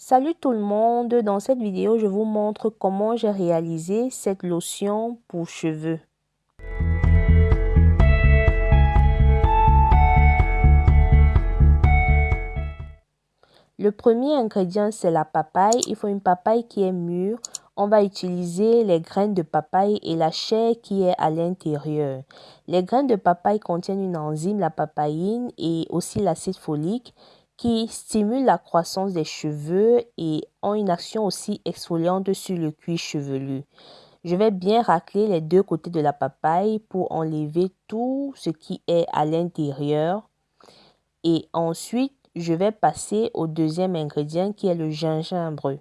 Salut tout le monde, dans cette vidéo je vous montre comment j'ai réalisé cette lotion pour cheveux. Le premier ingrédient c'est la papaye, il faut une papaye qui est mûre. On va utiliser les graines de papaye et la chair qui est à l'intérieur. Les graines de papaye contiennent une enzyme, la papaïne et aussi l'acide folique qui stimulent la croissance des cheveux et ont une action aussi exfoliante sur le cuir chevelu. Je vais bien racler les deux côtés de la papaye pour enlever tout ce qui est à l'intérieur. Et ensuite, je vais passer au deuxième ingrédient qui est le gingembre.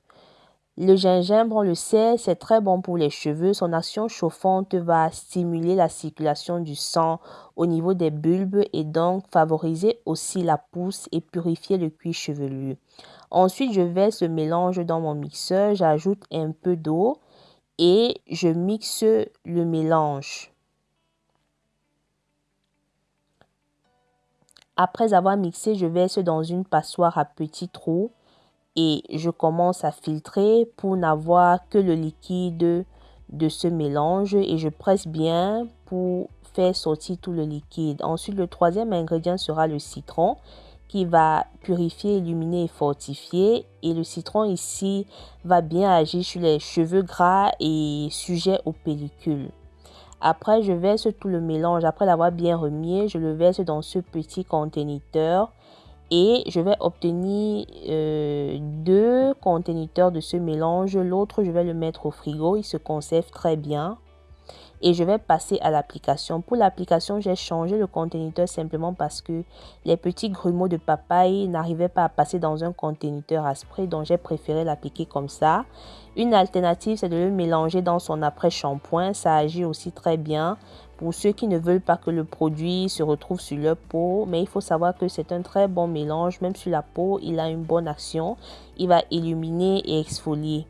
Le gingembre, on le sait, c'est très bon pour les cheveux. Son action chauffante va stimuler la circulation du sang au niveau des bulbes et donc favoriser aussi la pousse et purifier le cuir chevelu. Ensuite, je vais ce mélange dans mon mixeur. J'ajoute un peu d'eau et je mixe le mélange. Après avoir mixé, je verse dans une passoire à petits trous et je commence à filtrer pour n'avoir que le liquide de ce mélange et je presse bien pour faire sortir tout le liquide. Ensuite, le troisième ingrédient sera le citron qui va purifier, illuminer et fortifier. Et le citron ici va bien agir sur les cheveux gras et sujets aux pellicules. Après, je verse tout le mélange. Après l'avoir bien remis, je le verse dans ce petit conteneur et je vais obtenir euh, deux conteneurs de ce mélange. L'autre, je vais le mettre au frigo. Il se conserve très bien. Et je vais passer à l'application. Pour l'application, j'ai changé le conteneur simplement parce que les petits grumeaux de papaye n'arrivaient pas à passer dans un conteneur à spray. Donc, j'ai préféré l'appliquer comme ça. Une alternative, c'est de le mélanger dans son après-shampoing. Ça agit aussi très bien pour ceux qui ne veulent pas que le produit se retrouve sur leur peau. Mais il faut savoir que c'est un très bon mélange. Même sur la peau, il a une bonne action. Il va illuminer et exfolier.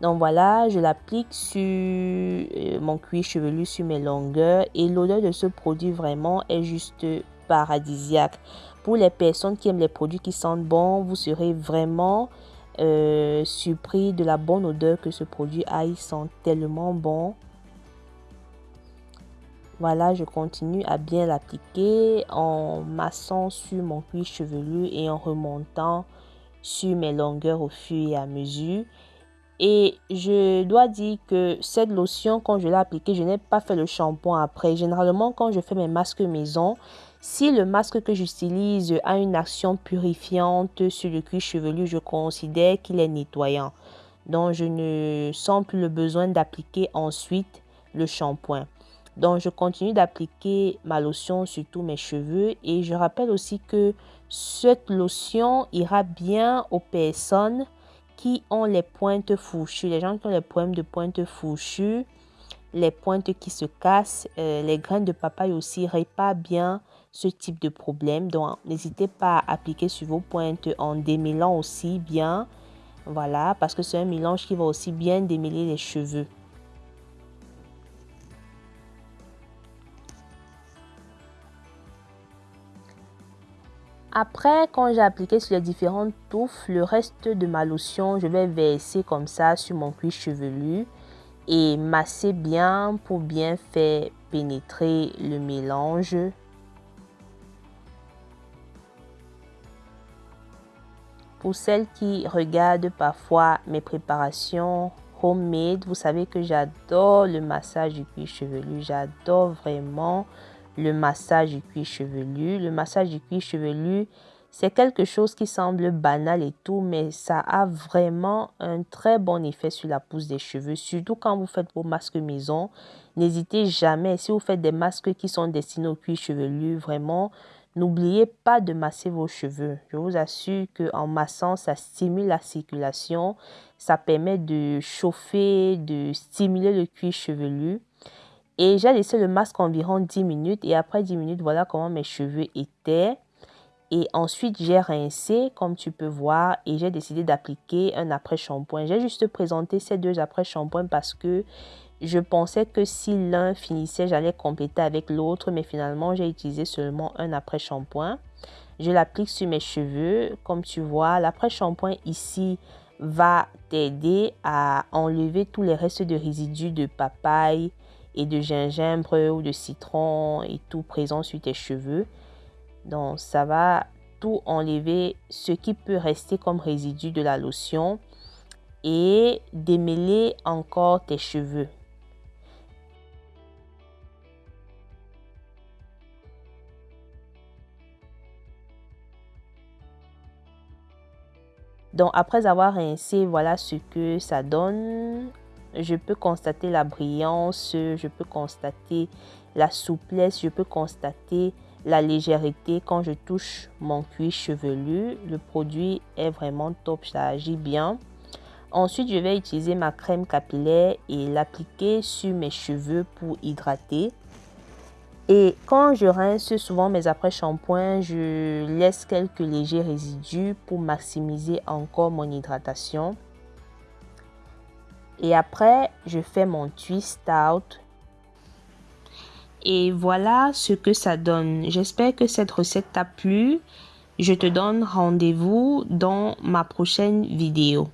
Donc voilà, je l'applique sur euh, mon cuir chevelu, sur mes longueurs. Et l'odeur de ce produit vraiment est juste paradisiaque. Pour les personnes qui aiment les produits qui sentent bon, vous serez vraiment euh, surpris de la bonne odeur que ce produit a. Il sent tellement bon. Voilà, je continue à bien l'appliquer en massant sur mon cuir chevelu et en remontant sur mes longueurs au fur et à mesure. Et je dois dire que cette lotion, quand je l'ai appliquée, je n'ai pas fait le shampoing après. Généralement, quand je fais mes masques maison, si le masque que j'utilise a une action purifiante sur le cuir chevelu, je considère qu'il est nettoyant. Donc, je ne sens plus le besoin d'appliquer ensuite le shampoing. Donc, je continue d'appliquer ma lotion sur tous mes cheveux. Et je rappelle aussi que cette lotion ira bien aux personnes qui ont les pointes fourchues. Les gens qui ont les problèmes de pointes fourchues, les pointes qui se cassent, euh, les graines de papaye aussi réparent bien ce type de problème. Donc, n'hésitez pas à appliquer sur vos pointes en démêlant aussi bien. Voilà, parce que c'est un mélange qui va aussi bien démêler les cheveux. Après, quand j'ai appliqué sur les différentes touffes, le reste de ma lotion, je vais verser comme ça sur mon cuir chevelu et masser bien pour bien faire pénétrer le mélange. Pour celles qui regardent parfois mes préparations homemade, vous savez que j'adore le massage du cuir chevelu. J'adore vraiment le massage du cuir chevelu. Le massage du cuir chevelu, c'est quelque chose qui semble banal et tout, mais ça a vraiment un très bon effet sur la pousse des cheveux, surtout quand vous faites vos masques maison. N'hésitez jamais, si vous faites des masques qui sont destinés au cuir chevelu, vraiment, n'oubliez pas de masser vos cheveux. Je vous assure qu'en massant, ça stimule la circulation, ça permet de chauffer, de stimuler le cuir chevelu. Et j'ai laissé le masque environ 10 minutes et après 10 minutes, voilà comment mes cheveux étaient. Et ensuite, j'ai rincé, comme tu peux voir, et j'ai décidé d'appliquer un après-shampoing. J'ai juste présenté ces deux après-shampoings parce que je pensais que si l'un finissait, j'allais compléter avec l'autre, mais finalement, j'ai utilisé seulement un après-shampoing. Je l'applique sur mes cheveux. Comme tu vois, l'après-shampoing ici va t'aider à enlever tous les restes de résidus de papaye de gingembre ou de citron et tout présent sur tes cheveux. Donc, ça va tout enlever ce qui peut rester comme résidu de la lotion et démêler encore tes cheveux. Donc après avoir rincé, voilà ce que ça donne. Je peux constater la brillance, je peux constater la souplesse, je peux constater la légèreté quand je touche mon cuir chevelu. Le produit est vraiment top, ça agit bien. Ensuite, je vais utiliser ma crème capillaire et l'appliquer sur mes cheveux pour hydrater. Et quand je rince souvent mes après-shampoings, je laisse quelques légers résidus pour maximiser encore mon hydratation. Et après, je fais mon twist out. Et voilà ce que ça donne. J'espère que cette recette t'a plu. Je te donne rendez-vous dans ma prochaine vidéo.